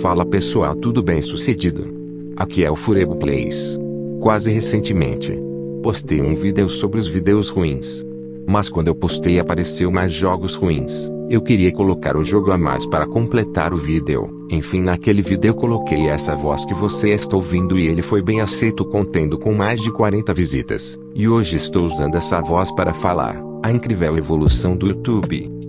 Fala pessoal tudo bem sucedido? Aqui é o Furebo Plays. Quase recentemente, postei um vídeo sobre os vídeos ruins. Mas quando eu postei apareceu mais jogos ruins. Eu queria colocar o jogo a mais para completar o vídeo. Enfim naquele vídeo coloquei essa voz que você está ouvindo e ele foi bem aceito contendo com mais de 40 visitas. E hoje estou usando essa voz para falar. A incrível evolução do YouTube.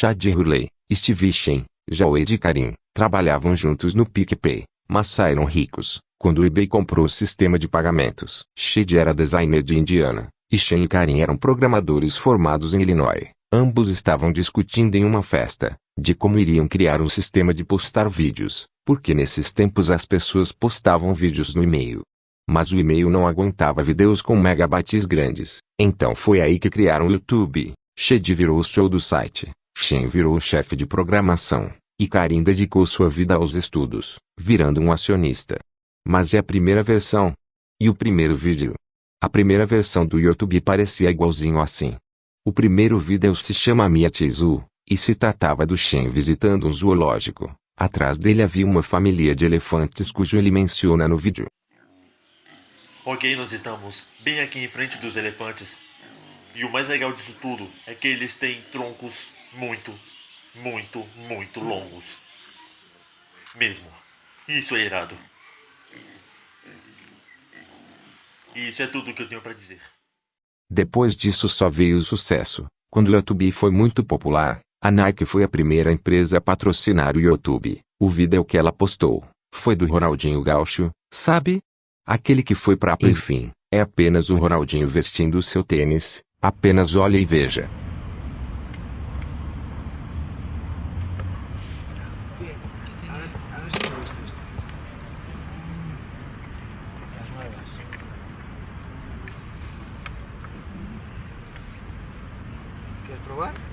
Chad Hurley, Steve Shen, Jawed Karim, trabalhavam juntos no PicPay, mas saíram ricos, quando o eBay comprou o sistema de pagamentos. Chad era designer de Indiana, e Shen e Karim eram programadores formados em Illinois. Ambos estavam discutindo em uma festa, de como iriam criar um sistema de postar vídeos, porque nesses tempos as pessoas postavam vídeos no e-mail. Mas o e-mail não aguentava vídeos com megabytes grandes, então foi aí que criaram o YouTube. Shed virou o show do site, Shen virou chefe de programação, e Karim dedicou sua vida aos estudos, virando um acionista. Mas é a primeira versão. E o primeiro vídeo? A primeira versão do YouTube parecia igualzinho assim. O primeiro vídeo se chama Mia Chizu, e se tratava do Shen visitando um zoológico. Atrás dele havia uma família de elefantes cujo ele menciona no vídeo. Ok, nós estamos bem aqui em frente dos elefantes. E o mais legal disso tudo é que eles têm troncos muito, muito, muito longos. Mesmo. Isso é irado. Isso é tudo que eu tenho para dizer. Depois disso só veio o sucesso. Quando o YouTube foi muito popular, a Nike foi a primeira empresa a patrocinar o YouTube. O vídeo que ela postou foi do Ronaldinho Gaúcho, sabe? Aquele que foi pra enfim, é apenas o Ronaldinho vestindo seu tênis, apenas olhe e veja. Probar?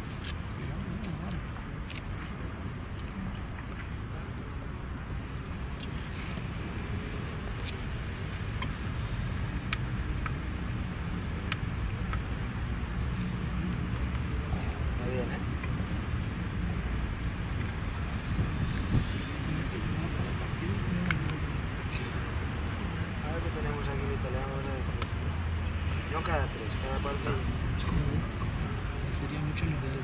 Sería mucho nivel.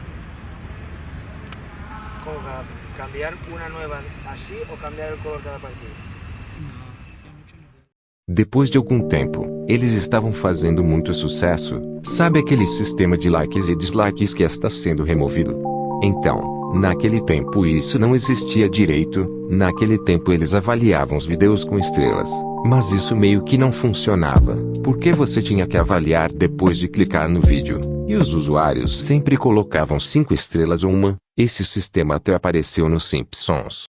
¿Cómo cada- cambiar una nueva así o cambiar el color cada partido? Depois de algum tempo, eles estavam fazendo muito sucesso. Sabe aquele sistema de likes e dislikes que está sendo removido? Então, naquele tempo isso não existia direito, naquele tempo eles avaliavam os vídeos com estrelas. Mas isso meio que não funcionava, porque você tinha que avaliar depois de clicar no vídeo, e os usuários sempre colocavam 5 estrelas ou uma, esse sistema até apareceu nos Simpsons.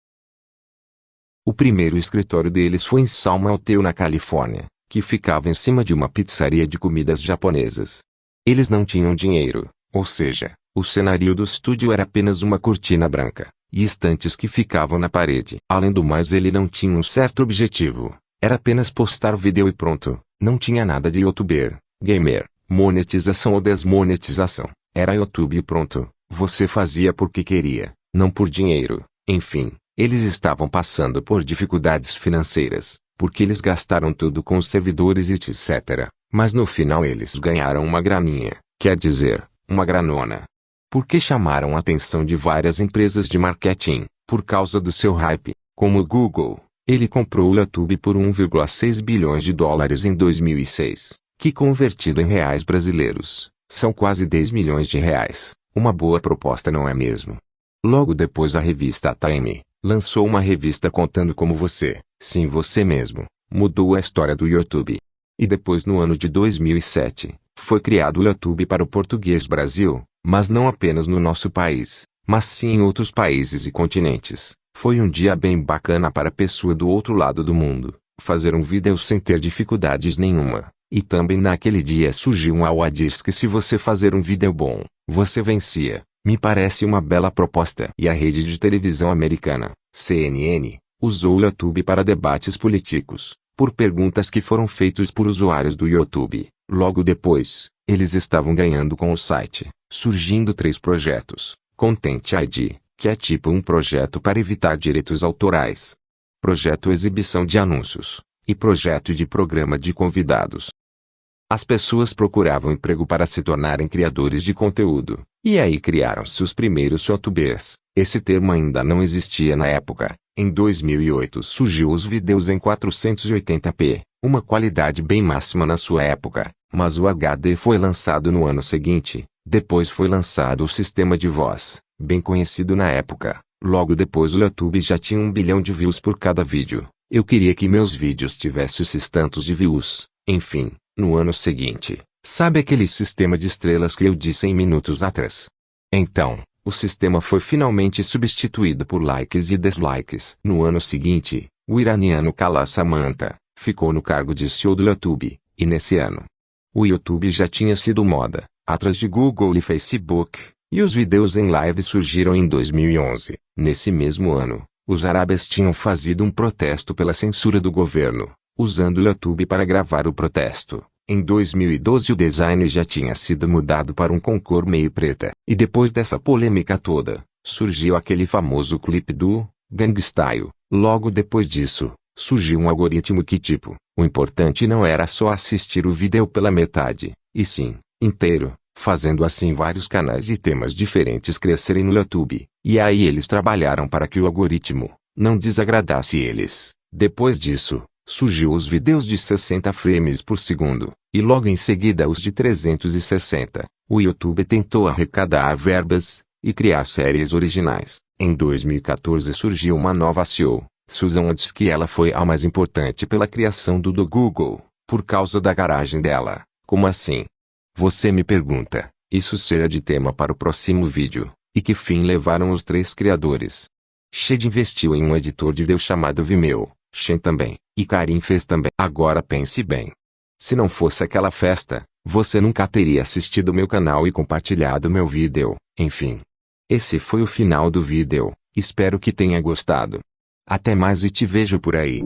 O primeiro escritório deles foi em Salmalteu na Califórnia, que ficava em cima de uma pizzaria de comidas japonesas. Eles não tinham dinheiro, ou seja, o cenário do estúdio era apenas uma cortina branca, e estantes que ficavam na parede. Além do mais ele não tinha um certo objetivo, era apenas postar vídeo e pronto, não tinha nada de youtuber, gamer, monetização ou desmonetização, era YouTube e pronto, você fazia porque queria, não por dinheiro, enfim. Eles estavam passando por dificuldades financeiras, porque eles gastaram tudo com os servidores e etc. Mas no final eles ganharam uma graninha, quer dizer, uma granona. Porque chamaram a atenção de várias empresas de marketing, por causa do seu hype, como o Google. Ele comprou o YouTube por 1,6 bilhões de dólares em 2006, que convertido em reais brasileiros, são quase 10 milhões de reais. Uma boa proposta não é mesmo? Logo depois a revista Time, lançou uma revista contando como você, sim você mesmo, mudou a história do YouTube. E depois no ano de 2007, foi criado o YouTube para o português Brasil, mas não apenas no nosso país, mas sim em outros países e continentes. Foi um dia bem bacana para a pessoa do outro lado do mundo, fazer um vídeo sem ter dificuldades nenhuma. E também naquele dia surgiu um awadis que se você fazer um vídeo bom, você vencia. Me parece uma bela proposta. E a rede de televisão americana, CNN, usou o YouTube para debates políticos, por perguntas que foram feitas por usuários do YouTube. Logo depois, eles estavam ganhando com o site, surgindo três projetos. Content ID, que é tipo um projeto para evitar direitos autorais. Projeto Exibição de Anúncios. E projeto de programa de convidados. As pessoas procuravam emprego para se tornarem criadores de conteúdo, e aí criaram-se os primeiros youtubers. Esse termo ainda não existia na época. Em 2008 surgiu os vídeos em 480p, uma qualidade bem máxima na sua época, mas o HD foi lançado no ano seguinte. Depois foi lançado o sistema de voz, bem conhecido na época. Logo depois o YouTube já tinha um bilhão de views por cada vídeo. Eu queria que meus vídeos tivessem esses tantos de views. Enfim, no ano seguinte, sabe aquele sistema de estrelas que eu disse em minutos atrás? Então, o sistema foi finalmente substituído por likes e dislikes. No ano seguinte, o iraniano Kala Samantha ficou no cargo de CEO do YouTube, e nesse ano, o YouTube já tinha sido moda, atrás de Google e Facebook, e os vídeos em live surgiram em 2011. Nesse mesmo ano, os árabes tinham fazido um protesto pela censura do governo, usando o YouTube para gravar o protesto. Em 2012 o design já tinha sido mudado para um concor meio preta. E depois dessa polêmica toda, surgiu aquele famoso clipe do Gangstyle. Logo depois disso, surgiu um algoritmo que tipo, o importante não era só assistir o vídeo pela metade, e sim, inteiro, fazendo assim vários canais de temas diferentes crescerem no YouTube. E aí eles trabalharam para que o algoritmo não desagradasse eles. Depois disso, surgiu os vídeos de 60 frames por segundo, e logo em seguida os de 360. O YouTube tentou arrecadar verbas e criar séries originais. Em 2014 surgiu uma nova CEO. Susan diz que ela foi a mais importante pela criação do do Google, por causa da garagem dela. Como assim? Você me pergunta. Isso será de tema para o próximo vídeo. E que fim levaram os três criadores? Shed investiu em um editor de vídeo chamado Vimeo. Shen também. E Karim fez também. Agora pense bem. Se não fosse aquela festa, você nunca teria assistido meu canal e compartilhado meu vídeo. Enfim. Esse foi o final do vídeo. Espero que tenha gostado. Até mais e te vejo por aí.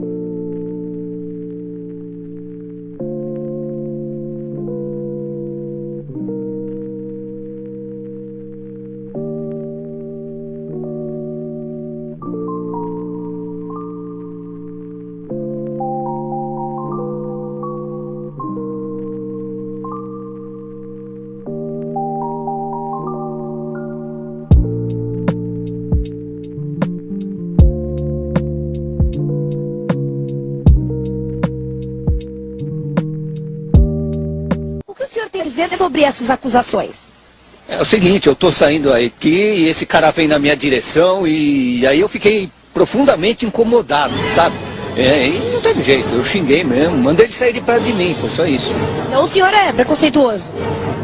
Senhor tem a dizer sobre essas acusações? É o seguinte, eu tô saindo aqui e esse cara vem na minha direção e aí eu fiquei profundamente incomodado, sabe? É, e não teve jeito, eu xinguei mesmo, mandei ele sair de perto de mim, foi só isso. Então o senhor é preconceituoso.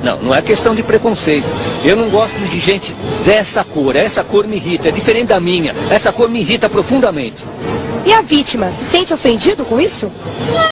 Não, não é questão de preconceito. Eu não gosto de gente dessa cor, essa cor me irrita, é diferente da minha. Essa cor me irrita profundamente. E a vítima se sente ofendido com isso?